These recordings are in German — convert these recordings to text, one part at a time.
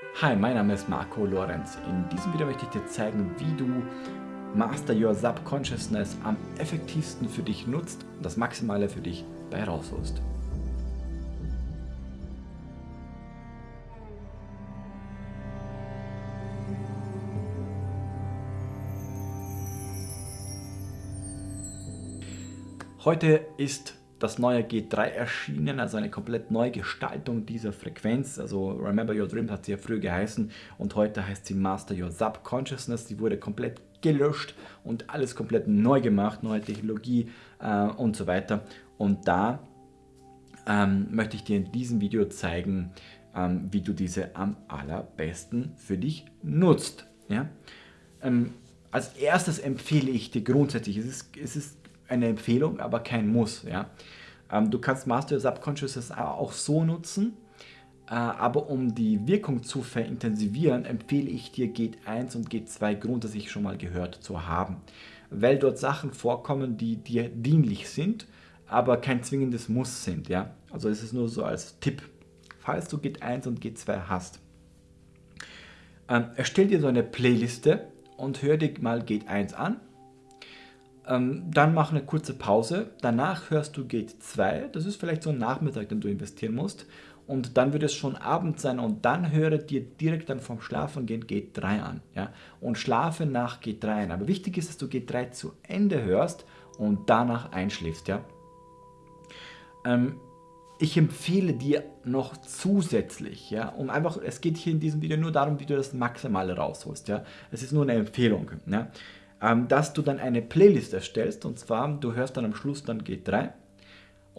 Hi, mein Name ist Marco Lorenz. In diesem Video möchte ich dir zeigen, wie du Master Your Subconsciousness am effektivsten für dich nutzt und das Maximale für dich bei rausholst. Heute ist das neue G3 erschienen, also eine komplett neue Gestaltung dieser Frequenz. Also Remember Your Dreams hat sie ja früher geheißen und heute heißt sie Master Your Subconsciousness. Die wurde komplett gelöscht und alles komplett neu gemacht, neue Technologie äh, und so weiter. Und da ähm, möchte ich dir in diesem Video zeigen, ähm, wie du diese am allerbesten für dich nutzt. Ja? Ähm, als erstes empfehle ich dir grundsätzlich, es ist, es ist eine Empfehlung, aber kein Muss. Ja? Ähm, du kannst Master Your Subconscious auch so nutzen, äh, aber um die Wirkung zu verintensivieren, empfehle ich dir Gate 1 und Gate 2 grundsätzlich schon mal gehört zu haben, weil dort Sachen vorkommen, die dir dienlich sind, aber kein zwingendes Muss sind. Ja? Also es ist nur so als Tipp, falls du Gate 1 und Gate 2 hast. Ähm, erstell dir so eine Playliste und hör dir mal Gate 1 an dann mach eine kurze Pause. Danach hörst du Gate 2. Das ist vielleicht so ein Nachmittag, den du investieren musst. Und dann wird es schon Abend sein und dann höre dir direkt dann vom Schlafengehen Gate 3 an. Ja? Und schlafe nach Gate 3 ein. Aber wichtig ist, dass du Gate 3 zu Ende hörst und danach einschläfst. Ja? Ähm, ich empfehle dir noch zusätzlich, ja, um einfach, es geht hier in diesem Video nur darum, wie du das Maximale rausholst, ja. Es ist nur eine Empfehlung, ja. Ähm, dass du dann eine Playlist erstellst und zwar, du hörst dann am Schluss dann G3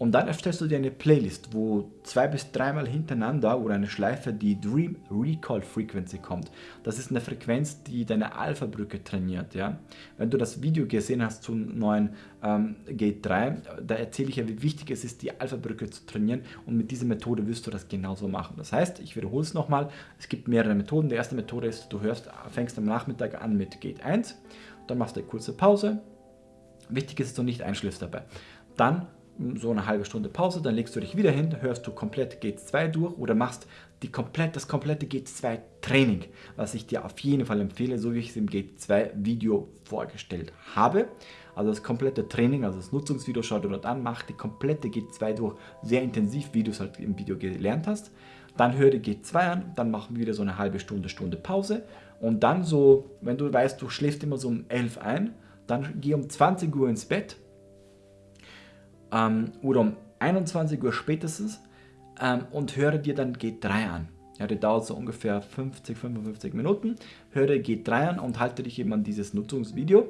und dann erstellst du dir eine Playlist, wo zwei bis dreimal hintereinander oder eine Schleife die Dream Recall Frequency kommt. Das ist eine Frequenz, die deine Alpha-Brücke trainiert. Ja? Wenn du das Video gesehen hast zum neuen ähm, Gate 3, da erzähle ich ja, wie wichtig es ist, die Alpha-Brücke zu trainieren und mit dieser Methode wirst du das genauso machen. Das heißt, ich wiederhole es nochmal, es gibt mehrere Methoden. Die erste Methode ist, du hörst, fängst am Nachmittag an mit Gate 1, dann machst du eine kurze Pause. Wichtig ist, dass du nicht einschläfst dabei. Dann so eine halbe Stunde Pause, dann legst du dich wieder hin, hörst du komplett G2 durch oder machst die komplett, das komplette G2 Training, was ich dir auf jeden Fall empfehle, so wie ich es im G2 Video vorgestellt habe. Also das komplette Training, also das Nutzungsvideo, schau dir dort an, mach die komplette G2 durch, sehr intensiv, wie du es halt im Video gelernt hast. Dann höre die G2 an, dann machen wir wieder so eine halbe Stunde, Stunde Pause und dann so, wenn du weißt, du schläfst immer so um 11 ein, dann geh um 20 Uhr ins Bett ähm, oder um 21 Uhr spätestens ähm, und höre dir dann G3 an. Ja, der dauert so ungefähr 50, 55 Minuten. Höre G3 an und halte dich eben an dieses Nutzungsvideo.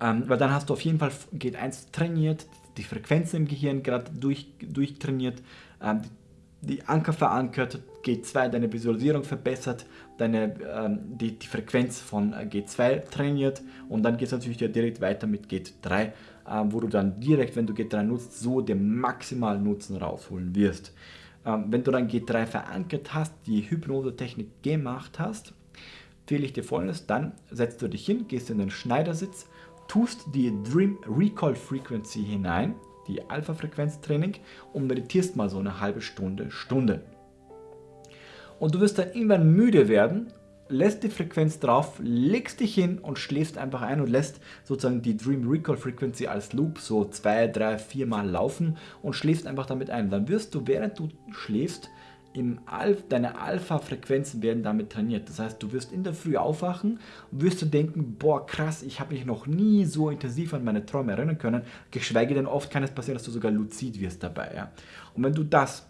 Ähm, weil dann hast du auf jeden Fall G1 trainiert, die Frequenzen im Gehirn gerade durch, durchtrainiert, ähm, die Anker verankert, G2 deine Visualisierung verbessert, deine, ähm, die, die Frequenz von äh, G2 trainiert und dann geht es natürlich direkt weiter mit G3, äh, wo du dann direkt, wenn du G3 nutzt, so den maximalen Nutzen rausholen wirst. Ähm, wenn du dann G3 verankert hast, die Hypnose-Technik gemacht hast, fehle ich dir folgendes, dann setzt du dich hin, gehst in den Schneidersitz, tust die Dream Recall Frequency hinein, die Alpha-Frequenz-Training und meditierst mal so eine halbe Stunde, Stunde. Und du wirst dann irgendwann müde werden, lässt die Frequenz drauf, legst dich hin und schläfst einfach ein und lässt sozusagen die Dream Recall Frequency als Loop so zwei, drei, vier Mal laufen und schläfst einfach damit ein. Dann wirst du, während du schläfst, im Alpha, deine Alpha-Frequenzen werden damit trainiert. Das heißt, du wirst in der Früh aufwachen und wirst du denken, boah krass, ich habe mich noch nie so intensiv an meine Träume erinnern können, geschweige denn oft kann es passieren, dass du sogar luzid wirst dabei. Ja? Und wenn du das,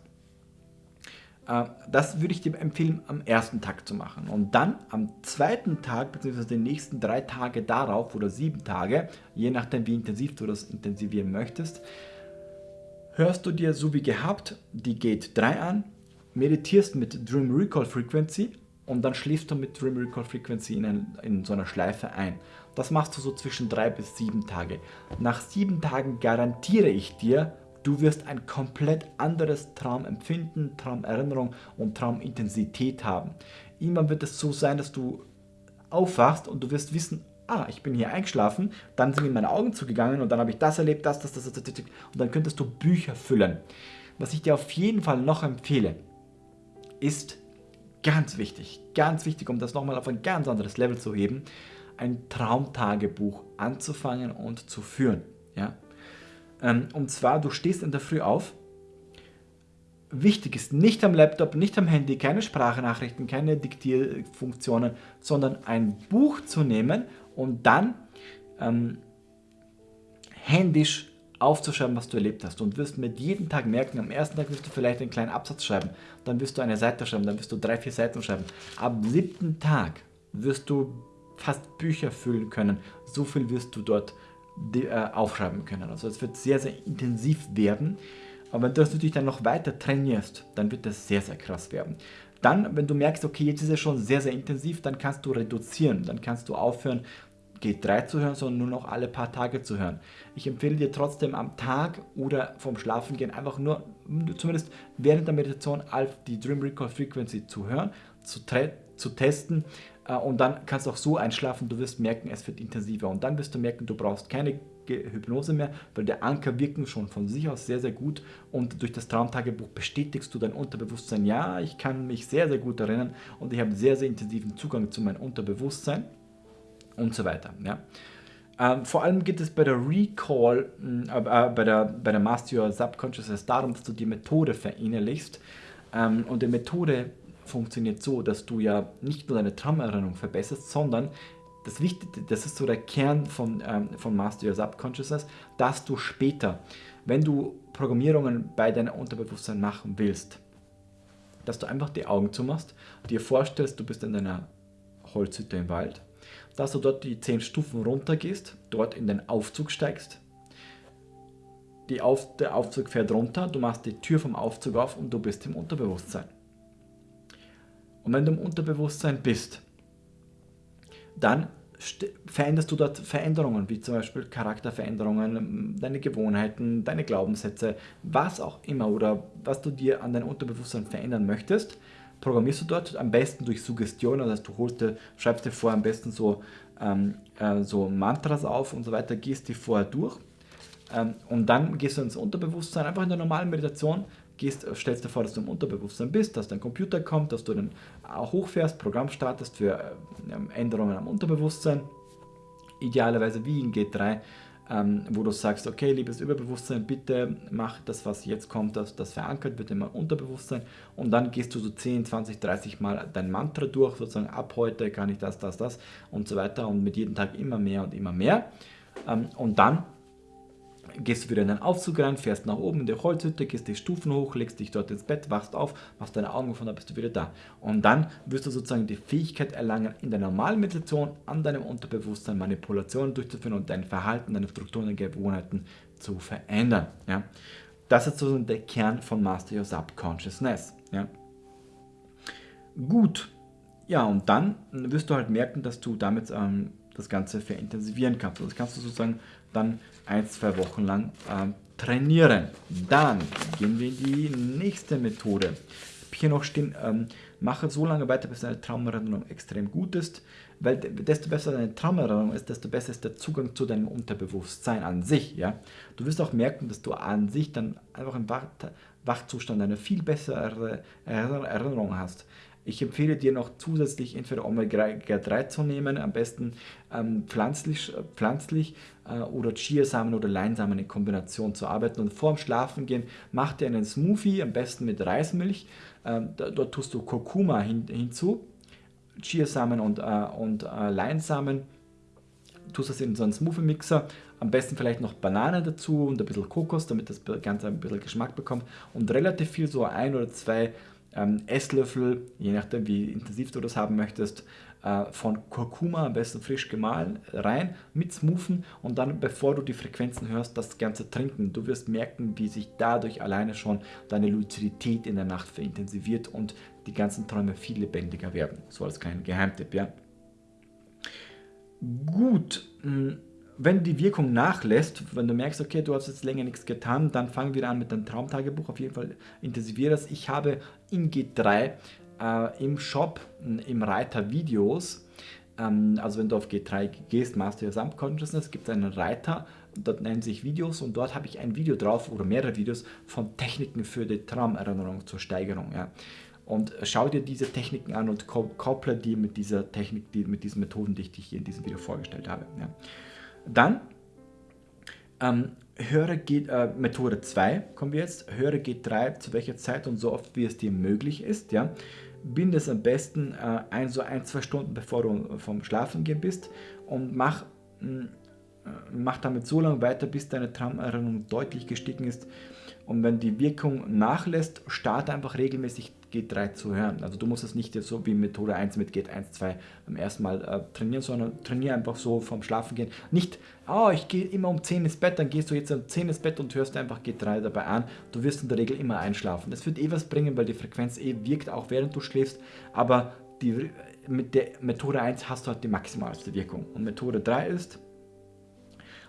äh, das würde ich dir empfehlen, am ersten Tag zu machen. Und dann am zweiten Tag, beziehungsweise den nächsten drei Tage darauf oder sieben Tage, je nachdem wie intensiv du das intensivieren möchtest, hörst du dir so wie gehabt die Gate 3 an, meditierst mit Dream Recall Frequency und dann schläfst du mit Dream Recall Frequency in, ein, in so einer Schleife ein. Das machst du so zwischen drei bis sieben Tage. Nach sieben Tagen garantiere ich dir, du wirst ein komplett anderes Traumempfinden, Traumerinnerung und Traumintensität haben. Irgendwann wird es so sein, dass du aufwachst und du wirst wissen, ah, ich bin hier eingeschlafen, dann sind mir meine Augen zugegangen und dann habe ich das erlebt, das, das, das, das, das, und dann könntest du Bücher füllen. Was ich dir auf jeden Fall noch empfehle, ist ganz wichtig, ganz wichtig, um das nochmal auf ein ganz anderes Level zu heben, ein Traumtagebuch anzufangen und zu führen. Ja? Ähm, und zwar, du stehst in der Früh auf. Wichtig ist nicht am Laptop, nicht am Handy, keine Sprachnachrichten, keine Diktierfunktionen, sondern ein Buch zu nehmen und dann ähm, händisch aufzuschreiben, was du erlebt hast. Und wirst mit jedem Tag merken, am ersten Tag wirst du vielleicht einen kleinen Absatz schreiben, dann wirst du eine Seite schreiben, dann wirst du drei, vier Seiten schreiben. Am siebten Tag wirst du fast Bücher füllen können. So viel wirst du dort äh, aufschreiben können. Also es wird sehr, sehr intensiv werden. Aber wenn du das natürlich dann noch weiter trainierst, dann wird das sehr, sehr krass werden. Dann, wenn du merkst, okay, jetzt ist es schon sehr, sehr intensiv, dann kannst du reduzieren. Dann kannst du aufhören, G3 zu hören, sondern nur noch alle paar Tage zu hören. Ich empfehle dir trotzdem am Tag oder vom Schlafengehen einfach nur, zumindest während der Meditation, die Dream Recall Frequency zu hören, zu, zu testen äh, und dann kannst du auch so einschlafen, du wirst merken, es wird intensiver. Und dann wirst du merken, du brauchst keine Hypnose mehr, weil der Anker wirken schon von sich aus sehr, sehr gut. Und durch das Traumtagebuch bestätigst du dein Unterbewusstsein, ja, ich kann mich sehr, sehr gut erinnern und ich habe sehr, sehr intensiven Zugang zu meinem Unterbewusstsein und so weiter. Ja. Ähm, vor allem geht es bei der Recall, äh, äh, bei, der, bei der Master Your Subconsciousness darum, dass du die Methode verinnerlichst ähm, und die Methode funktioniert so, dass du ja nicht nur deine Traumerinnerung verbesserst, sondern das Wichtige, das ist so der Kern von, ähm, von Master Your Subconsciousness, dass du später, wenn du Programmierungen bei deinem Unterbewusstsein machen willst, dass du einfach die Augen zumachst, dir vorstellst, du bist in deiner Holzhütte im Wald, dass du dort die 10 Stufen runter gehst, dort in den Aufzug steigst, Auf, der Aufzug fährt runter, du machst die Tür vom Aufzug auf und du bist im Unterbewusstsein. Und wenn du im Unterbewusstsein bist, dann veränderst du dort Veränderungen, wie zum Beispiel Charakterveränderungen, deine Gewohnheiten, deine Glaubenssätze, was auch immer oder was du dir an deinem Unterbewusstsein verändern möchtest, programmierst du dort am besten durch Suggestion, also du holst dir, schreibst dir vor am besten so, ähm, äh, so Mantras auf und so weiter, gehst die vorher durch ähm, und dann gehst du ins Unterbewusstsein, einfach in der normalen Meditation, gehst, stellst dir vor, dass du im Unterbewusstsein bist, dass dein Computer kommt, dass du dann hochfährst, Programm startest für äh, Änderungen am Unterbewusstsein, idealerweise wie in G3, ähm, wo du sagst, okay, liebes Überbewusstsein, bitte mach das, was jetzt kommt, dass das verankert wird im Unterbewusstsein und dann gehst du so 10, 20, 30 Mal dein Mantra durch, sozusagen ab heute kann ich das, das, das und so weiter und mit jedem Tag immer mehr und immer mehr. Ähm, und dann gehst du wieder in den Aufzug rein, fährst nach oben in die Holzhütte, gehst die Stufen hoch, legst dich dort ins Bett, wachst auf, machst deine Augen auf und dann bist du wieder da. Und dann wirst du sozusagen die Fähigkeit erlangen, in der normalen Meditation an deinem Unterbewusstsein Manipulationen durchzuführen und dein Verhalten, deine Strukturen, deine Gewohnheiten zu verändern. Ja? Das ist sozusagen der Kern von Master Your Subconsciousness. Ja? Gut, ja, und dann wirst du halt merken, dass du damit ähm, das Ganze verintensivieren kannst. Also das kannst du sozusagen dann ein, zwei Wochen lang äh, trainieren. Dann gehen wir in die nächste Methode. Hier noch stehen, ähm, mache so lange weiter, bis deine Traumerinnerung extrem gut ist, weil desto besser deine Traumerinnerung ist, desto besser ist der Zugang zu deinem Unterbewusstsein an sich. Ja? Du wirst auch merken, dass du an sich dann einfach im Wach Wachzustand eine viel bessere Erinnerung hast. Ich empfehle dir noch zusätzlich entweder Omega-3 zu nehmen, am besten ähm, pflanzlich, äh, pflanzlich äh, oder Chiasamen oder Leinsamen in Kombination zu arbeiten. Und vor dem Schlafengehen mach dir einen Smoothie, am besten mit Reismilch. Ähm, dort tust du Kurkuma hin, hinzu, Chiasamen und, äh, und äh, Leinsamen. Tust das in so einen Smoothie-Mixer, am besten vielleicht noch Banane dazu und ein bisschen Kokos, damit das Ganze ein bisschen Geschmack bekommt und relativ viel, so ein oder zwei ähm, Esslöffel, je nachdem wie intensiv du das haben möchtest, äh, von Kurkuma, am besten frisch gemahlen, rein mit Smoothen und dann, bevor du die Frequenzen hörst, das Ganze trinken. Du wirst merken, wie sich dadurch alleine schon deine Luzidität in der Nacht verintensiviert und die ganzen Träume viel lebendiger werden. So als kleiner Geheimtipp, ja. Gut, hm, wenn die Wirkung nachlässt, wenn du merkst, okay, du hast jetzt länger nichts getan, dann fangen wir an mit deinem Traumtagebuch. Auf jeden Fall intensiviere das. Ich habe in G3 äh, im Shop, im Reiter Videos, ähm, also wenn du auf G3 gehst, Master Your Subconsciousness, gibt es einen Reiter, dort nennen sich Videos und dort habe ich ein Video drauf oder mehrere Videos von Techniken für die Traumerinnerung zur Steigerung. Ja. Und schau dir diese Techniken an und kopple die mit dieser Technik, die, mit diesen Methoden, die ich dir hier in diesem Video vorgestellt habe. Ja. Dann ähm, höre G, äh, Methode 2 kommen wir jetzt. Höre G3 zu welcher Zeit und so oft wie es dir möglich ist. Ja. Binde es am besten äh, ein, so ein, zwei Stunden bevor du vom Schlafen gehen bist und mach, mh, mm, äh, mach damit so lange weiter, bis deine Traumerinnerung deutlich gestiegen ist. Und wenn die Wirkung nachlässt, starte einfach regelmäßig G3 zu hören. Also du musst es nicht so wie Methode 1 mit G 1, 2 beim ersten Mal äh, trainieren, sondern trainiere einfach so vom Schlafen gehen. Nicht, oh, ich gehe immer um 10 ins Bett, dann gehst du jetzt um 10 ins Bett und hörst einfach G3 dabei an. Du wirst in der Regel immer einschlafen. Das wird eh was bringen, weil die Frequenz eh wirkt, auch während du schläfst. Aber die, mit der Methode 1 hast du halt die maximalste Wirkung. Und Methode 3 ist,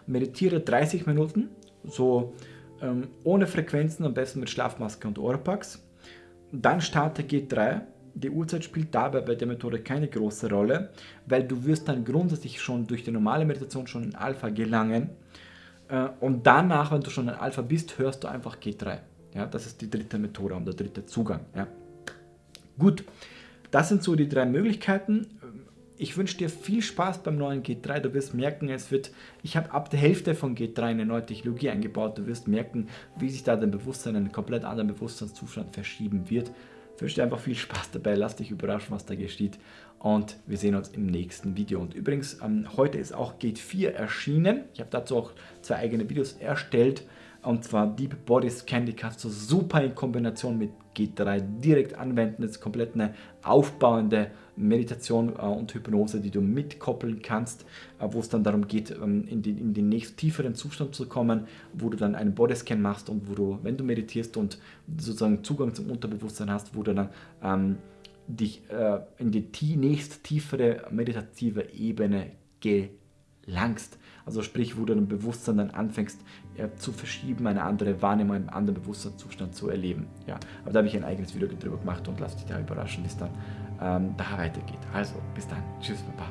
meditiere 30 Minuten, so ähm, ohne Frequenzen, am besten mit Schlafmaske und Oropax dann starte G3. Die Uhrzeit spielt dabei bei der Methode keine große Rolle, weil du wirst dann grundsätzlich schon durch die normale Meditation schon in Alpha gelangen äh, und danach, wenn du schon in Alpha bist, hörst du einfach G3. Ja, das ist die dritte Methode und der dritte Zugang. Ja. Gut, das sind so die drei Möglichkeiten. Ich wünsche dir viel Spaß beim neuen G3. Du wirst merken, es wird, ich habe ab der Hälfte von G3 eine neue Technologie eingebaut. Du wirst merken, wie sich da dein Bewusstsein in einen komplett anderen Bewusstseinszustand verschieben wird. Ich wünsche dir einfach viel Spaß dabei. Lass dich überraschen, was da geschieht. Und wir sehen uns im nächsten Video. Und übrigens, ähm, heute ist auch Gate 4 erschienen. Ich habe dazu auch zwei eigene Videos erstellt. Und zwar Deep Body Scan, die kannst du super in Kombination mit G3 direkt anwenden. Das ist komplett eine aufbauende Meditation äh, und Hypnose, die du mitkoppeln kannst, äh, wo es dann darum geht, ähm, in, den, in den nächst tieferen Zustand zu kommen, wo du dann einen Bodyscan machst und wo du, wenn du meditierst und sozusagen Zugang zum Unterbewusstsein hast, wo du dann ähm, dich äh, in die nächst tiefere meditative Ebene gelangst. Also sprich, wo du dein Bewusstsein dann anfängst ja, zu verschieben, eine andere Wahrnehmung, einen anderen Bewusstseinszustand zu erleben. Ja, aber da habe ich ein eigenes Video drüber gemacht und lass dich da überraschen, wie es dann ähm, da weitergeht. Also, bis dann. Tschüss, Papa.